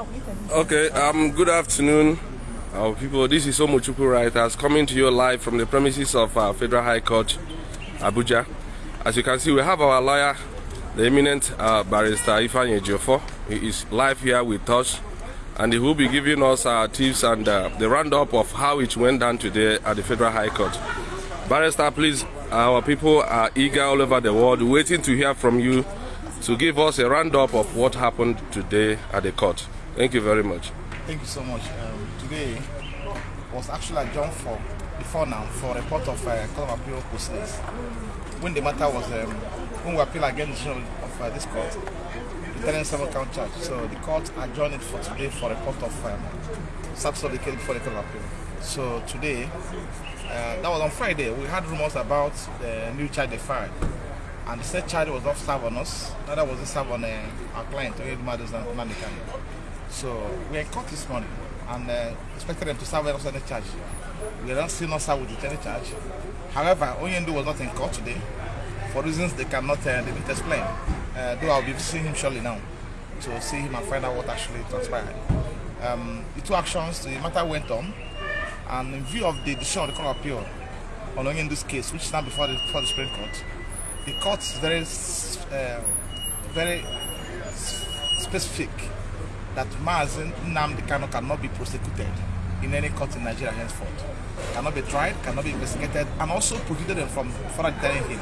Okay, um, good afternoon, Our people. This is Omochukwu Writers coming to you live from the premises of uh, Federal High Court, Abuja. As you can see, we have our lawyer, the eminent uh, barrister Ifeanyi Ejiofor. He is live here with us, and he will be giving us our tips and uh, the roundup of how it went down today at the Federal High Court. Barrister, please, our people are eager all over the world, waiting to hear from you to give us a roundup of what happened today at the court. Thank you very much. Thank you so much. Um, today was actually adjourned for before now for a report of uh, Court of Appeal proceedings. When the matter was um, when we appeal against the decision of uh, this court, seven count charge. So the court adjourned it for today for a report of um, Saturday before the Court of Appeal. So today, uh, that was on Friday. We had rumors about the new charge they and the said charge was not served on us. Neither was it served on uh, our client, Oyed Madus and Nanikan. So we are court this morning and uh, expected them to serve us any charge. We are not still not served with any charge. However, Onyendu was not in court today for reasons they cannot uh, they didn't explain. Uh, though I'll be seeing him shortly now to see him and find out what actually transpired. Um, the two actions, the matter went on, and in view of the decision of the Court Appeal on Onyendu's case, which is now before the, before the Supreme Court, the court is very, uh, very specific that Mazi Nnamdi Kanu cannot be prosecuted in any court in Nigeria henceforth. Cannot be tried, cannot be investigated, and also prohibited them from further detaining him.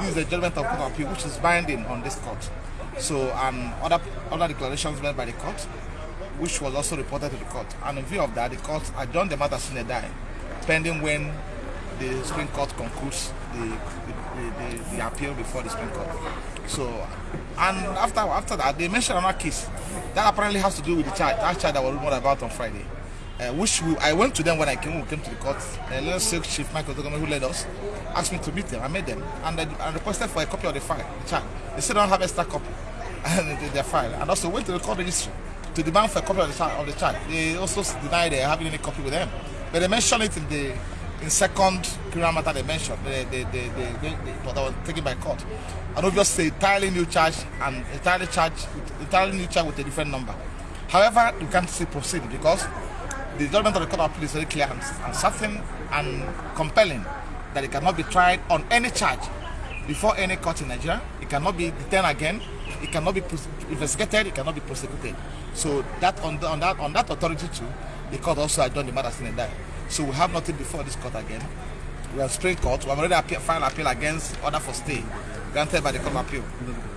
This is the judgment of Court of Appeal, which is binding on this court. So, and other other declarations made by the court, which was also reported to the court. And in view of that, the court adjourned the matter sine die, pending when the Supreme Court concludes the, the, the, the, appeal before the Supreme Court. So, and after after that, they mentioned another case that apparently has to do with the charge, that charge that was rumored about on Friday. Uh, which we, I went to them when I came, we came to the court. Uh, Lord Silk Chief Mike Ozekhome, who led us, asked me to meet them. I met them and I, requested for a copy of the file, the charge. They said I don't have extra copy and their file. And also went to the court registry to demand for a copy of the, charge, of the charge. They also denied they having any copy with them. But they mentioned it in the in second criminal matter they mentioned, they, they, they, they, that was taken by court. And obviously entirely new charge and entirely charge entirely new charge with a different number. However, you can't still proceed because the judgment of the Court of Appeal is very clear and, and certain and compelling that it cannot be tried on any charge before any court in Nigeria. It cannot be detained again. It cannot be investigated. It cannot be prosecuted. So that on, the, on that on that authority too, the court also adjourned the matter in that. So we have nothing before this court again. We have Supreme Court. We have already appeal, filed appeal against order for stay granted by the Court of Appeal,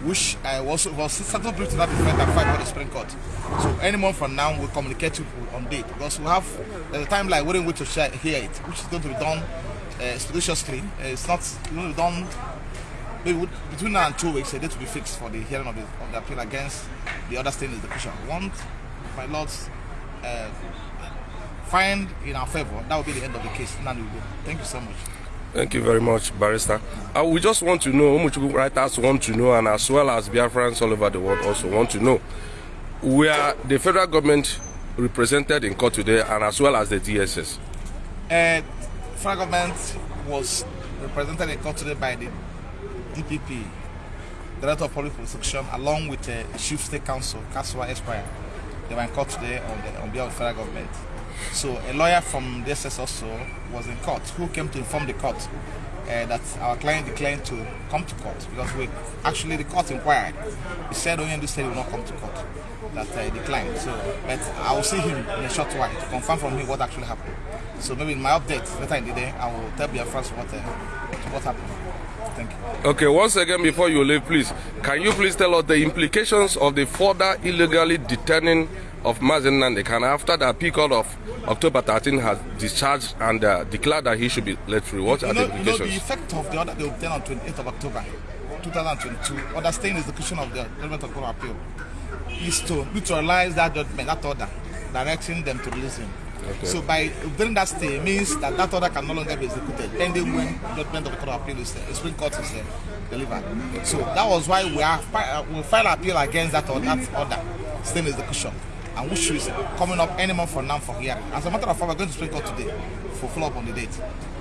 which uh, was was settled brief to that effect and filed by the Supreme Court. So any month from now, we'll communicate you on date because we have there's a timeline waiting wait to share, hear it, which is going to be done uh, expeditiously. Uh, it's not going to be done maybe between now and two weeks. A date to be fixed for the hearing of the, of the appeal against the other state execution. One, my lords. Uh, find in our favor, that will be the end of the case. Go. Thank you so much. Thank you very much, Barrister. Uh, we just want to know, Umuchuku writers want to know, and as well as Biafrans all over the world also want to know, where the federal government represented in court today, and as well as the DSS? Uh, federal government was represented in court today by the DPP, Director of Public Prosecution, along with the uh, Chief State Council, Kaswa Esquire. They were in court today on, the, on behalf of the federal government. So a lawyer from DSS also was in court who came to inform the court uh, that our client declined to come to court because we actually the court inquired. He said Onyendu said he will not come to court. That uh, declined. So, but I will see him in a short while to confirm from him what actually happened. So maybe in my update later in the day, I will tell Biafrans what uh, what happened. Thank you. Okay, once again, before you leave, please, can you please tell us the implications of the further illegally detaining of Mazen Nandekan after the appeal of October 13 has discharged and uh, declared that he should be let free. What you are know, the implications? You know, the effect of the order they obtained on 28th of October 2022, understanding the execution of the judgment of court appeal, is to neutralize that judgment, that order, directing them to release him. Okay. So by obtaining that stay means that that order can no longer be executed pending when judgment of the court of appeal is the Supreme Court is uh, delivered. So that was why we are we filed appeal against that order, that order, staying execution and which is coming up any month from now for hearing. As a matter of fact, we're going to Supreme Court today for follow up on the date.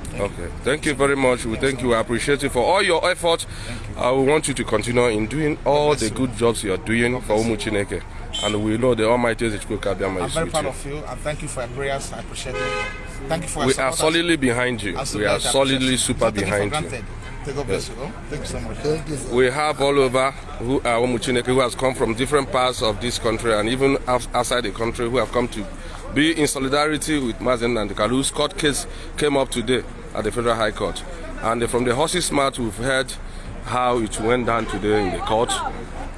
Thank okay, you. thank you very much. We thank you. We appreciate you for all your efforts. Uh, we want you to continue in doing all the good jobs you are doing for Umu Chineke. And we know the Almighty Ezechukwu Kabiama I'm very proud of you and thank you for your prayers. I appreciate it. Thank you for We are solidly behind you. We are solidly super Don't take it for behind you. granted. May God bless. Thank you so much. Thank you. sir. We have all over who uh, are Omuchineke who has come from different parts of this country and even outside the country who have come to be in solidarity with Mazi Nnamdi Kanu, whose court case came up today at the Federal High Court. And from the horse's mouth, we've heard how it went down today in the court.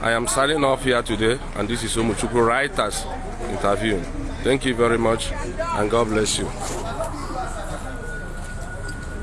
I am signing off here today, and this is Omuchukwu Writers interviewing. Thank you very much, and God bless you.